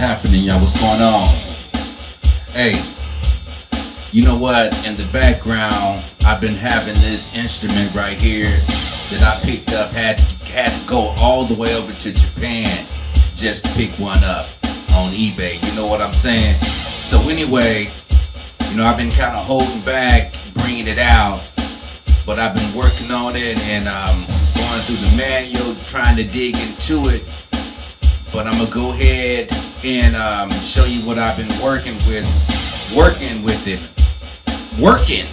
happening, y'all? What's going on? Hey, you know what? In the background, I've been having this instrument right here that I picked up. Had to, had to go all the way over to Japan just to pick one up on eBay. You know what I'm saying? So anyway, you know I've been kind of holding back, bringing it out, but I've been working on it and um, going through the manual, trying to dig into it. But I'm gonna go ahead and um, show you what I've been working with, working with it, working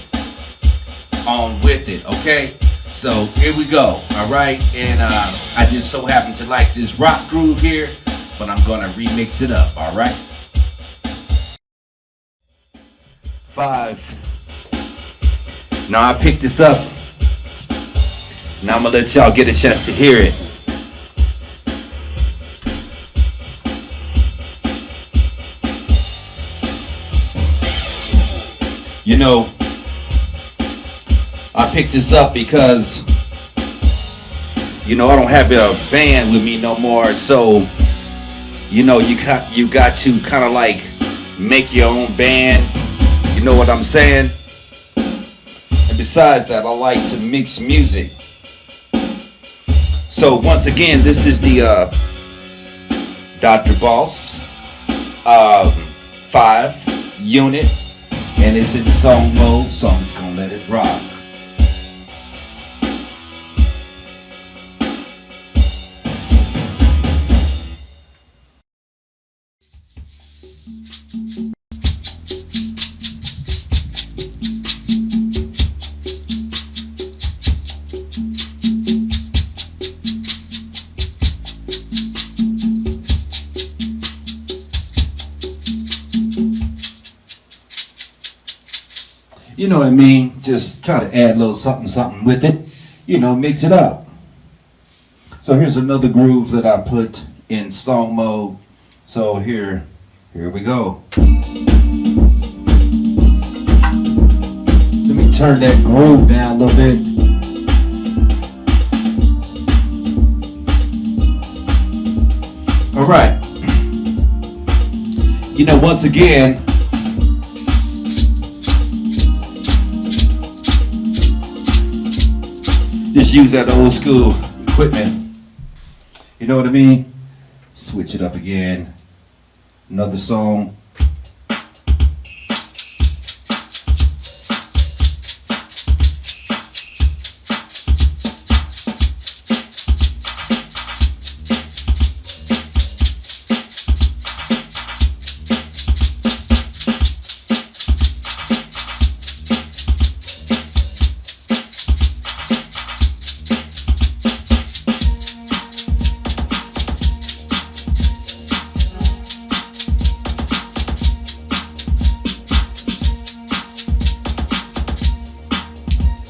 on with it. Okay. So here we go, all right? And uh, I just so happen to like this rock groove here, but I'm gonna remix it up, all right? Five. Now I picked this up. Now I'm gonna let y'all get a chance to hear it. You know, I picked this up because, you know, I don't have a band with me no more. So, you know, you got you got to kind of like make your own band. You know what I'm saying? And besides that, I like to mix music. So once again, this is the uh, Dr. Boss uh, 5 unit, and it's in song mode, so I'm just gonna let it rock. You know what I mean? Just try to add a little something, something with it. You know, mix it up. So here's another groove that I put in song mode. So here, here we go. Let me turn that groove down a little bit. All right. You know, once again, just use that old school equipment. You know what I mean? Switch it up again. Another song.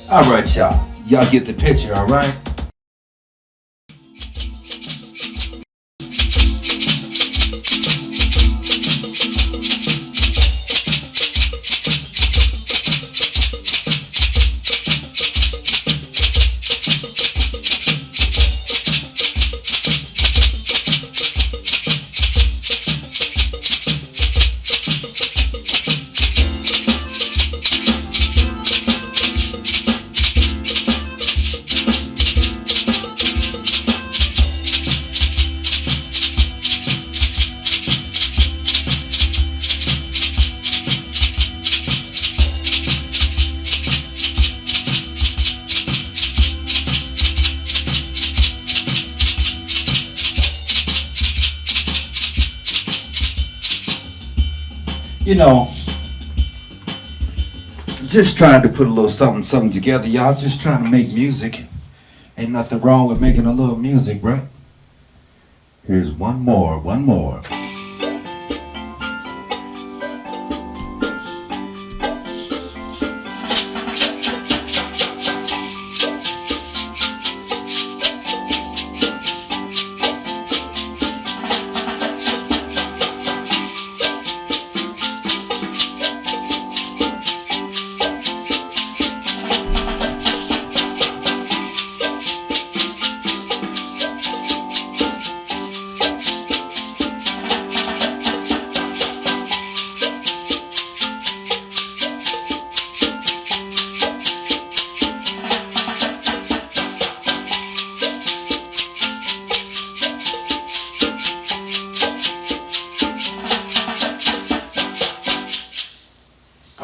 All right, y'all. Y'all get the picture, all right? You know, just trying to put a little something, something together. Y'all just trying to make music. Ain't nothing wrong with making a little music, right? Here's one more, one more.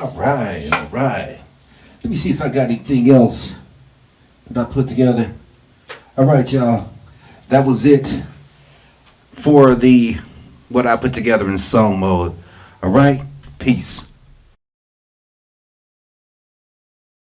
All right, all right. Let me see if I got anything else that I put together. All right, y'all. That was it for the what I put together in song mode. All right, peace.